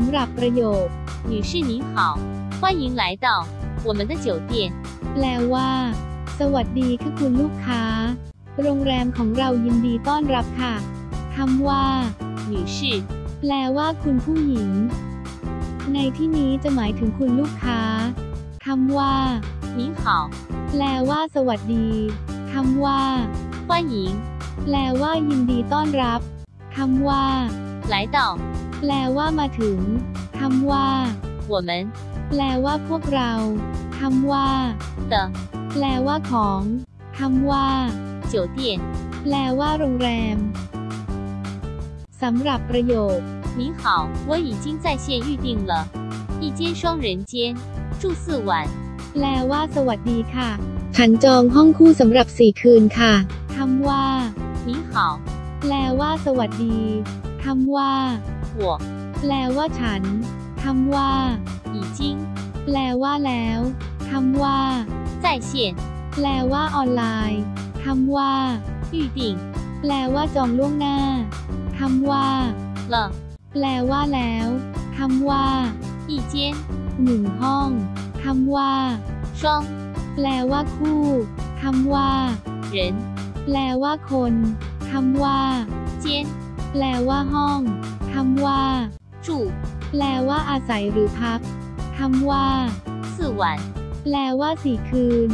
ำหรับประโยค 女士您好，欢迎来到我们的酒店。 แปลว่า สวัสดีค่ะคุณลูกค้า โรงแรมของเรายินดีต้อนรับค่ะคำว่า 女士 แปลว่าคุณผู้หญิง ในที่นี้จะหมายถึงคุณลูกค้าคำว่า 您好， แปลว่า สวัสดีคำว่า 欢迎 แปลว่า ยินดีต้อนรับคำว่า 来到 แปลว่ามาถึงคำว่า 我们 แปลว่าพวกเราคำว่า 的 แปลว่าของคำว่า 酒店。 แปลว่าโรงแรมสำหรับประโยค 您好，我已经在线预定了一间双人间，住四晚。 แปลว่า สวัสดีค่ะ ฉันจองห้องคู่สำหรับสี่คืนค่ะคำว่า 您好， แปลว่า สวัสดีคำว่า 我 แปลว่าฉันคำว่า 已经 แปลว่าแล้วคำว่า 在线 แปลว่าออนไลน์คำว่า 预定 แปลว่าจองล่วงหน้าคำว่า 了 แปลว่าแล้วคำว่า 一间 หนึ่งห้องคำว่า 双 แปลว่าคู่คำว่า 人 แปลว่าคนคำว่า 间 แปลว่าห้องคำว่าจู่แปลว่าอาศัยหรือพักคำว่าสื่รวัแปลว่าสี่คืน